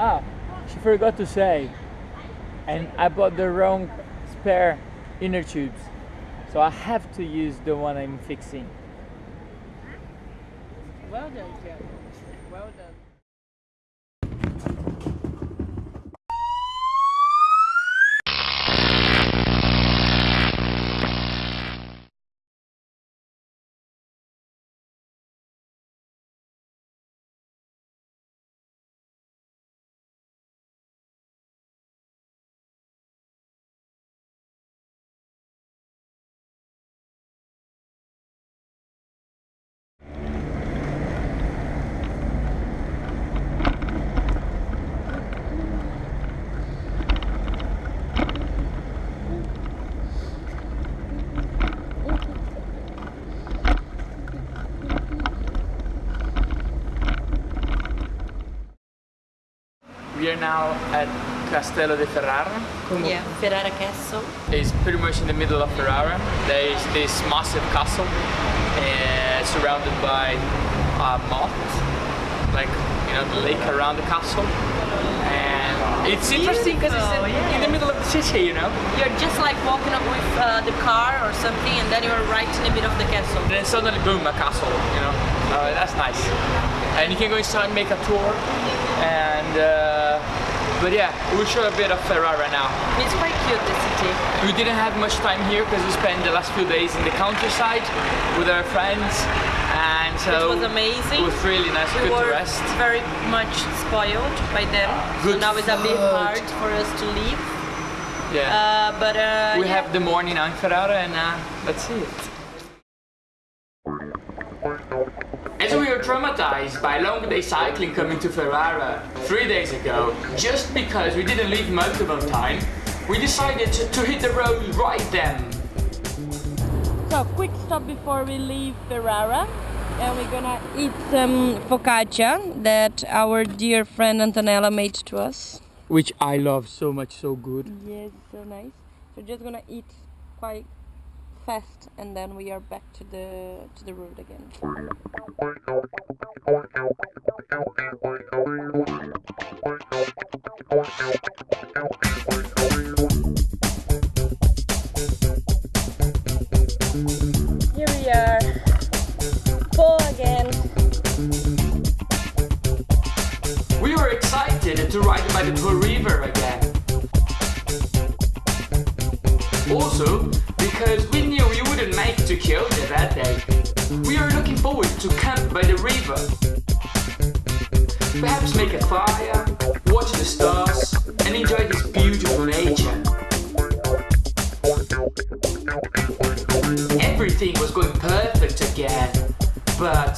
Ah, she forgot to say. And I bought the wrong spare inner tubes. So I have to use the one I'm fixing. Well done. We are now at Castello di Ferrara. Yeah, Ferrara Castle. It's pretty much in the middle of Ferrara. There is this massive castle uh, surrounded by a moat, like you know the lake around the castle. And it's interesting because it's in, Beautiful, in the middle of the city, you know. You're just like walking up with uh, the car or something, and then you're right in the middle of the castle. And then suddenly, boom, a castle, you know. Uh, that's nice. And you can go inside and make a tour. And uh, but yeah, we'll show a bit of Ferrara now. It's quite cute, the city. We didn't have much time here because we spent the last few days in the countryside with our friends, and so It was amazing. It was really nice, We good were to rest. very much spoiled by them, so Good now it's a bit hard for us to leave. Yeah, Uh, but uh, we yeah. have the morning in Ferrara, and uh, that's it. As we were traumatized by long day cycling coming to Ferrara three days ago, just because we didn't leave multiple time, we decided to, to hit the road right then. So quick stop before we leave Ferrara and we're gonna eat some focaccia that our dear friend Antonella made to us. Which I love so much, so good. Yes, so nice. So just gonna eat quite fast and then we are back to the to the road again. to camp by the river. Perhaps make a fire, watch the stars, and enjoy this beautiful nature. Everything was going perfect again, but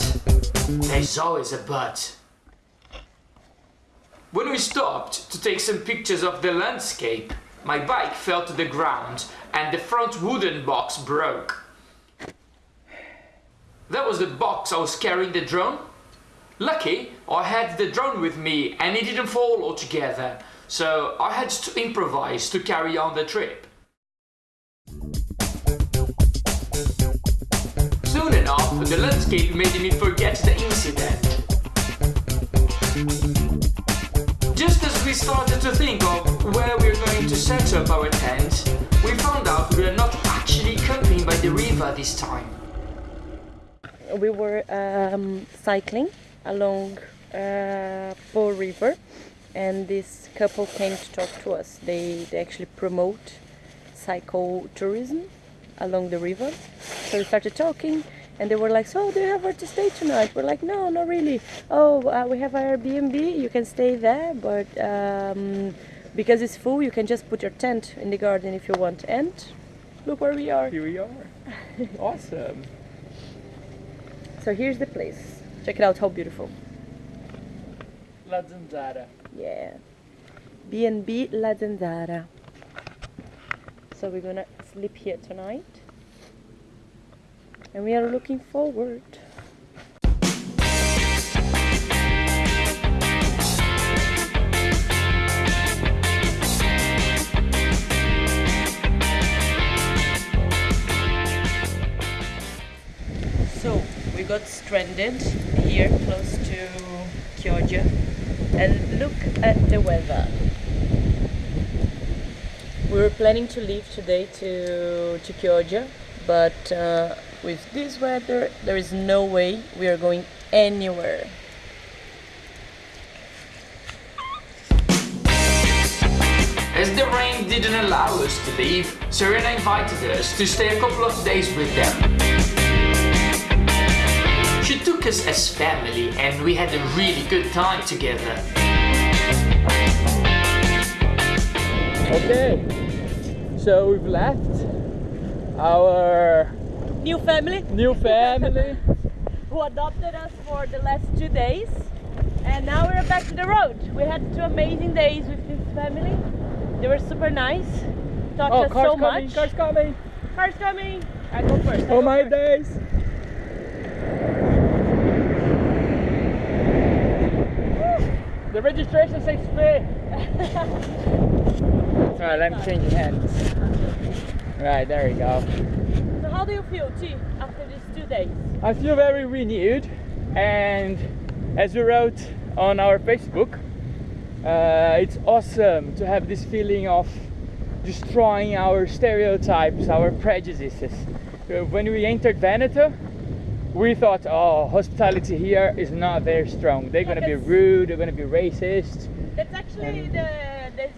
there's always a but. When we stopped to take some pictures of the landscape, my bike fell to the ground and the front wooden box broke. That was the box I was carrying the drone. Lucky, I had the drone with me and it didn't fall altogether, so I had to improvise to carry on the trip. Soon enough, the landscape made me forget the incident. Just as we started to think of where we we're going to set up our tent, we found out we are not actually camping by the river this time. We were um, cycling along uh, Po River, and this couple came to talk to us. They, they actually promote cycle tourism along the river. So we started talking, and they were like, "So, do you have where to stay tonight?" We're like, "No, not really. Oh, uh, we have Airbnb. You can stay there, but um, because it's full, you can just put your tent in the garden if you want." And look where we are. Here we are. awesome. So here's the place. Check it out. How beautiful. La Zanzara. Yeah. B&B La Zanzara. So we're gonna sleep here tonight. And we are looking forward. Stranded here close to Chioggia and look at the weather. We were planning to leave today to, to Chioggia, but uh, with this weather, there is no way we are going anywhere. As the rain didn't allow us to leave, Serena invited us to stay a couple of days with them. She took us as family and we had a really good time together. Okay, so we've left our New family new family. who adopted us for the last two days, and now we're back to the road. We had two amazing days with this family. They were super nice, taught Oh, us cars so coming, much. cars coming. Cars coming. I go first. I Oh go my first. days. The registration says free. Alright, let me change hands. Right, there we go. So how do you feel, T, after these two days? I feel very renewed and as we wrote on our Facebook, uh, it's awesome to have this feeling of destroying our stereotypes, our prejudices. Uh, When we entered Veneto, we thought, oh, hospitality here is not very strong. They're gonna be rude, they're gonna be racist. That's actually And- the, the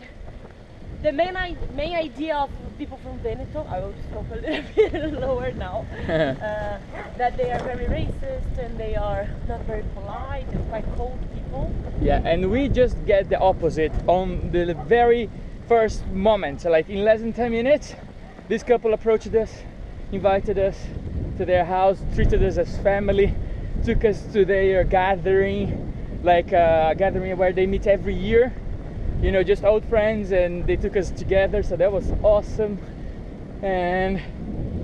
the main main idea of people from Veneto. I will talk a little bit lower now. uh, that they are very racist and they are not very polite and quite cold people. Yeah, and we just get the opposite on the very first moment. So Like in less than 10 minutes, this couple approached us, invited us to their house, treated us as family, took us to their gathering, like uh, a gathering where they meet every year. You know, just old friends, and they took us together. So that was awesome, and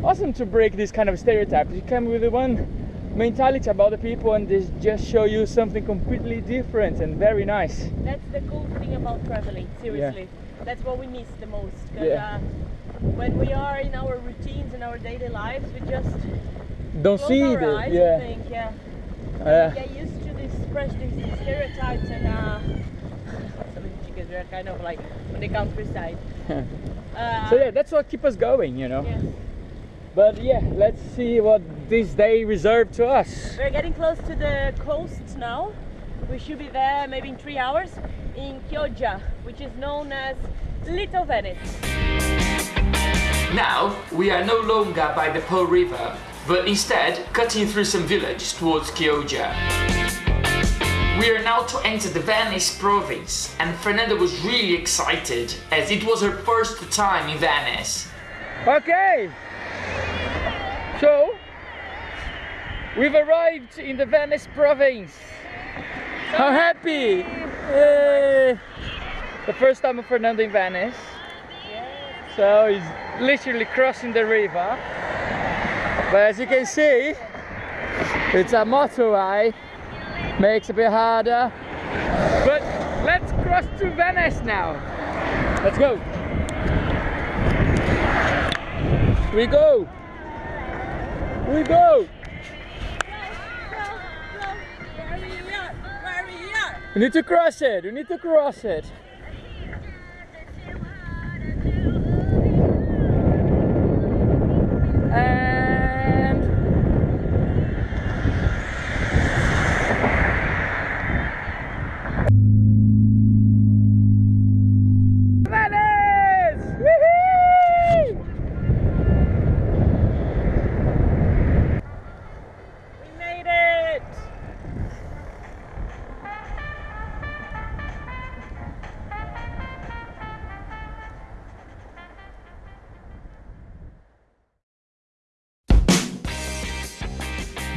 awesome to break this kind of stereotypes. You come with one mentality about the people, and they just show you something completely different and very nice. That's the cool thing about traveling. Seriously, that's what we miss the most. Yeah. uh, when we are in our routines and our daily lives, we just Don't close see eyes yeah. think, yeah. Uh, get used to these prejudices, stereotypes, and uh, because we're kind of like on the countryside. Uh, so yeah, that's what keeps us going, you know. But yeah, let's see what this day reserved to us. We're getting close to the coast now. We should be there maybe in three hours in Chioggia, which is known as Little Venice. Now we are no longer by the Po River, but instead cutting through some villages towards Chioggia. We are now to enter the Venice province, and Fernanda was really excited as it was her first time in Venice. Okay. So we've arrived in the Venice province. How happy! Yay. The first time of Fernando in Venice. So he's literally crossing the river. But as you can see, it's a motorway. Makes it a bit harder. But let's cross to Venice now. Let's go. We go. We go. We need to cross it. We need to cross it.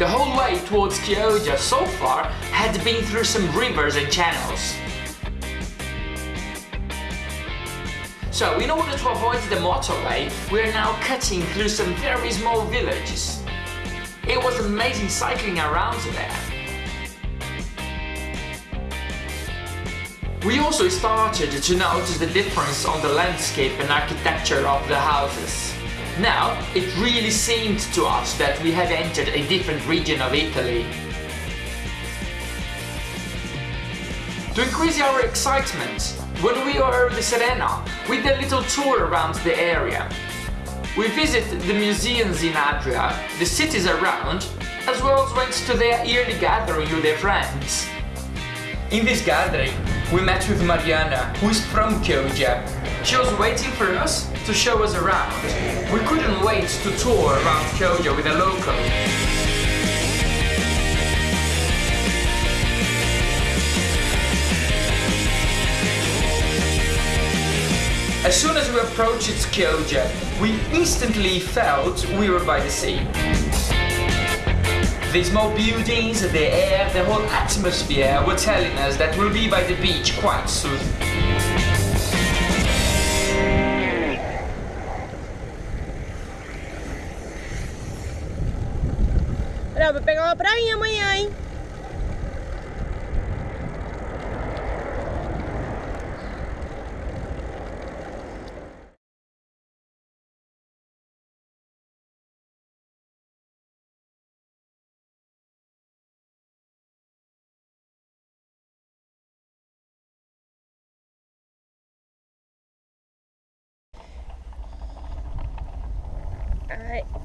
The whole way towards Chioggia so far had been through some rivers and channels. So in order to avoid the motorway, we are now cutting through some very small villages. It was amazing cycling around there. We also started to notice the difference on the landscape and architecture of the houses. Now, it really seemed to us that we had entered a different region of Italy. To increase our excitement, when we were in the Serena, we did a little tour around the area. We visited the museums in Adria, the cities around, as well as went to their yearly gathering with their friends. In this gathering, we met with Mariana, who is from Chioggia. She was waiting for us to show us around. We couldn't wait to tour around Chioggia with a local. As soon as we approached Chioggia, we instantly felt we were by the sea. The small buildings, the air, the whole atmosphere were telling us that we'll be by the beach quite soon. Olha, vai pegar uma prainha amanhã, hein? Ai.